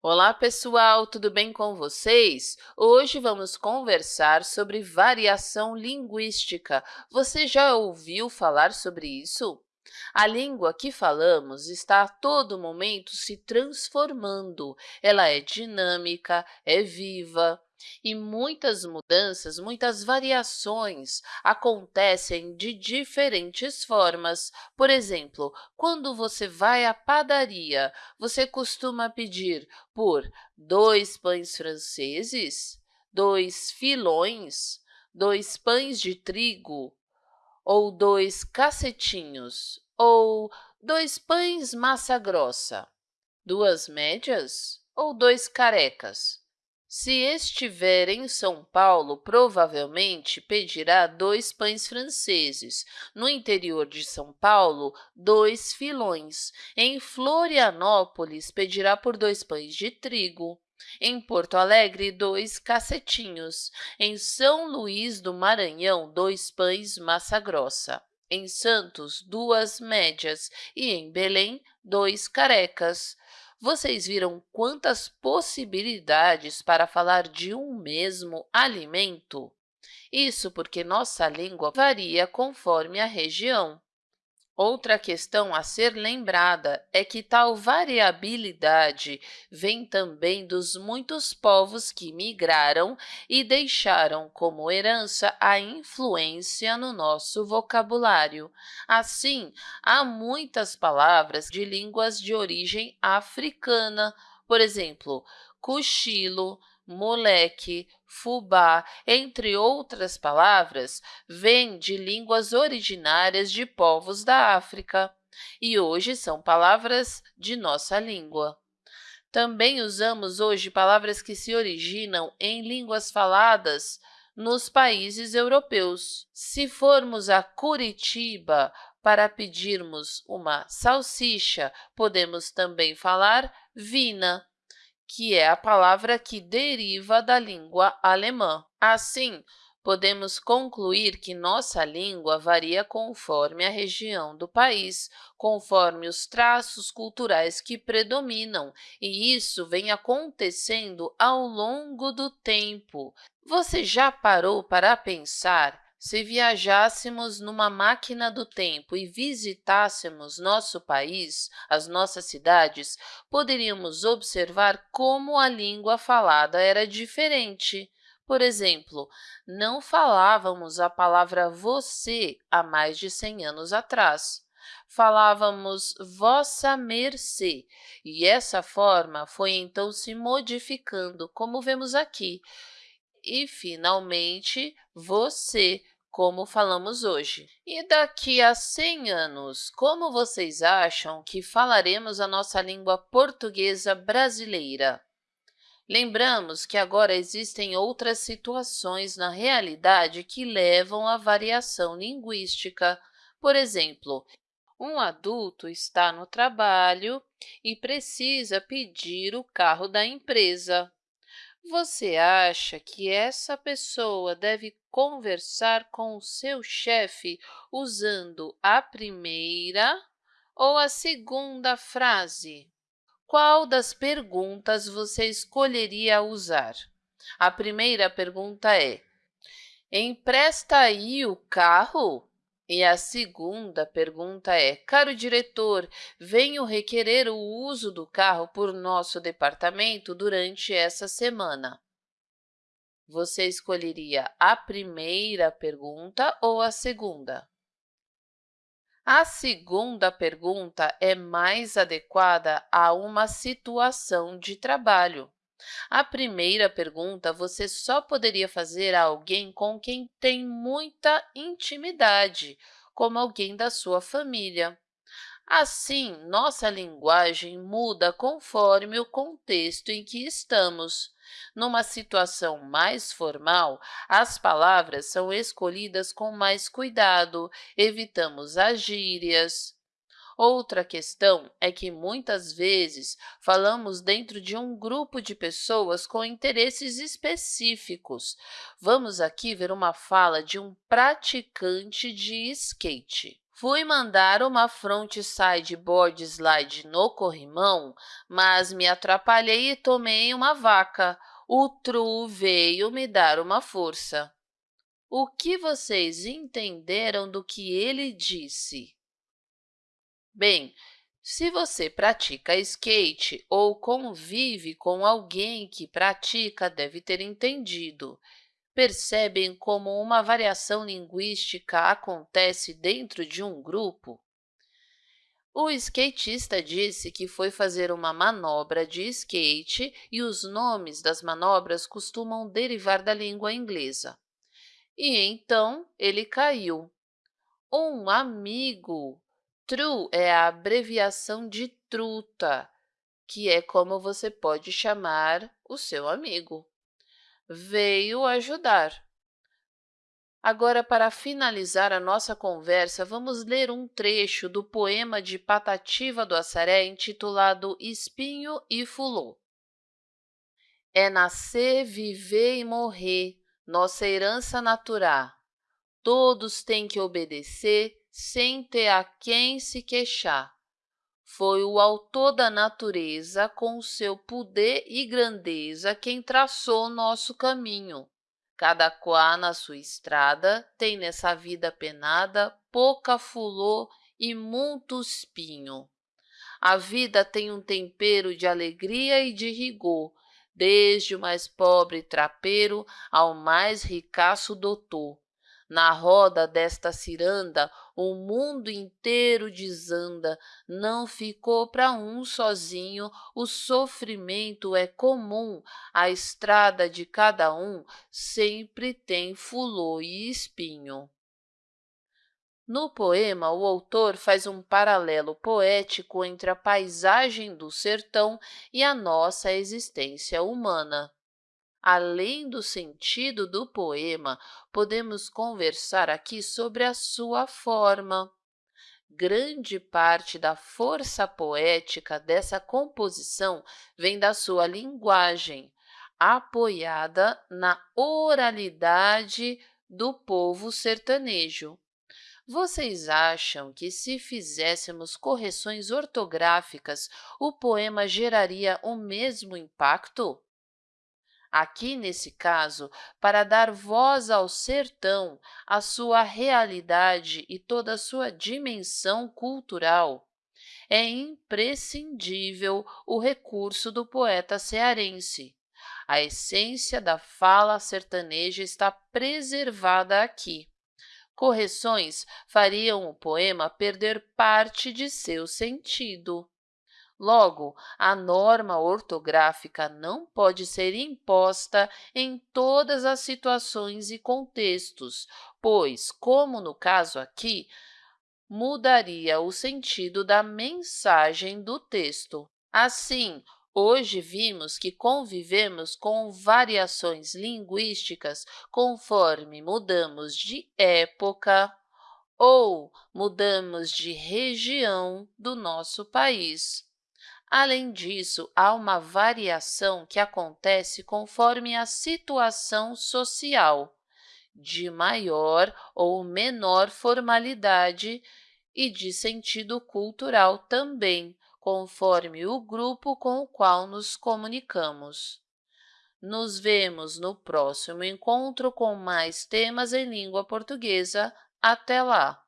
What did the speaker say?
Olá, pessoal! Tudo bem com vocês? Hoje vamos conversar sobre variação linguística. Você já ouviu falar sobre isso? A língua que falamos está a todo momento se transformando. Ela é dinâmica, é viva, e muitas mudanças, muitas variações acontecem de diferentes formas. Por exemplo, quando você vai à padaria, você costuma pedir por dois pães franceses, dois filões, dois pães de trigo, ou dois cacetinhos, ou dois pães massa grossa, duas médias ou dois carecas. Se estiver em São Paulo, provavelmente pedirá dois pães franceses. No interior de São Paulo, dois filões. Em Florianópolis, pedirá por dois pães de trigo. Em Porto Alegre, dois cacetinhos. Em São Luís do Maranhão, dois pães massa grossa. Em Santos, duas médias. E em Belém, dois carecas. Vocês viram quantas possibilidades para falar de um mesmo alimento? Isso porque nossa língua varia conforme a região. Outra questão a ser lembrada é que tal variabilidade vem também dos muitos povos que migraram e deixaram como herança a influência no nosso vocabulário. Assim, há muitas palavras de línguas de origem africana, por exemplo, cochilo, moleque, fubá, entre outras palavras, vêm de línguas originárias de povos da África e hoje são palavras de nossa língua. Também usamos hoje palavras que se originam em línguas faladas nos países europeus. Se formos a Curitiba para pedirmos uma salsicha, podemos também falar vina que é a palavra que deriva da língua alemã. Assim, podemos concluir que nossa língua varia conforme a região do país, conforme os traços culturais que predominam, e isso vem acontecendo ao longo do tempo. Você já parou para pensar se viajássemos numa máquina do tempo e visitássemos nosso país, as nossas cidades, poderíamos observar como a língua falada era diferente. Por exemplo, não falávamos a palavra você há mais de 100 anos atrás. Falávamos vossa mercê, e essa forma foi então se modificando, como vemos aqui, e, finalmente, você, como falamos hoje. E daqui a 100 anos, como vocês acham que falaremos a nossa língua portuguesa brasileira? Lembramos que agora existem outras situações na realidade que levam à variação linguística. Por exemplo, um adulto está no trabalho e precisa pedir o carro da empresa. Você acha que essa pessoa deve conversar com o seu chefe usando a primeira ou a segunda frase? Qual das perguntas você escolheria usar? A primeira pergunta é, empresta aí o carro? E a segunda pergunta é, caro diretor, venho requerer o uso do carro por nosso departamento durante essa semana. Você escolheria a primeira pergunta ou a segunda? A segunda pergunta é mais adequada a uma situação de trabalho. A primeira pergunta você só poderia fazer a alguém com quem tem muita intimidade, como alguém da sua família. Assim, nossa linguagem muda conforme o contexto em que estamos. Numa situação mais formal, as palavras são escolhidas com mais cuidado, evitamos as gírias, Outra questão é que, muitas vezes, falamos dentro de um grupo de pessoas com interesses específicos. Vamos aqui ver uma fala de um praticante de skate. Fui mandar uma frontside board slide no corrimão, mas me atrapalhei e tomei uma vaca. O True veio me dar uma força. O que vocês entenderam do que ele disse? Bem, se você pratica skate ou convive com alguém que pratica, deve ter entendido. Percebem como uma variação linguística acontece dentro de um grupo? O skatista disse que foi fazer uma manobra de skate e os nomes das manobras costumam derivar da língua inglesa. E então ele caiu. Um amigo. True é a abreviação de truta, que é como você pode chamar o seu amigo veio ajudar. Agora, para finalizar a nossa conversa, vamos ler um trecho do poema de Patativa do Assaré intitulado Espinho e Fulô. É nascer, viver e morrer, nossa herança natural. Todos têm que obedecer, sem ter a quem se queixar. Foi o autor da natureza, com seu poder e grandeza, quem traçou nosso caminho. Cada qual na sua estrada tem nessa vida penada pouca fulô e muito espinho. A vida tem um tempero de alegria e de rigor, desde o mais pobre trapeiro ao mais ricaço doutor. Na roda desta ciranda, o mundo inteiro desanda, não ficou para um sozinho, o sofrimento é comum, a estrada de cada um sempre tem fulô e espinho. No poema, o autor faz um paralelo poético entre a paisagem do sertão e a nossa existência humana. Além do sentido do poema, podemos conversar aqui sobre a sua forma. Grande parte da força poética dessa composição vem da sua linguagem, apoiada na oralidade do povo sertanejo. Vocês acham que se fizéssemos correções ortográficas, o poema geraria o mesmo impacto? Aqui, nesse caso, para dar voz ao sertão, à sua realidade e toda a sua dimensão cultural, é imprescindível o recurso do poeta cearense. A essência da fala sertaneja está preservada aqui. Correções fariam o poema perder parte de seu sentido. Logo, a norma ortográfica não pode ser imposta em todas as situações e contextos, pois, como no caso aqui, mudaria o sentido da mensagem do texto. Assim, hoje vimos que convivemos com variações linguísticas conforme mudamos de época ou mudamos de região do nosso país. Além disso, há uma variação que acontece conforme a situação social, de maior ou menor formalidade e de sentido cultural também, conforme o grupo com o qual nos comunicamos. Nos vemos no próximo encontro com mais temas em língua portuguesa. Até lá!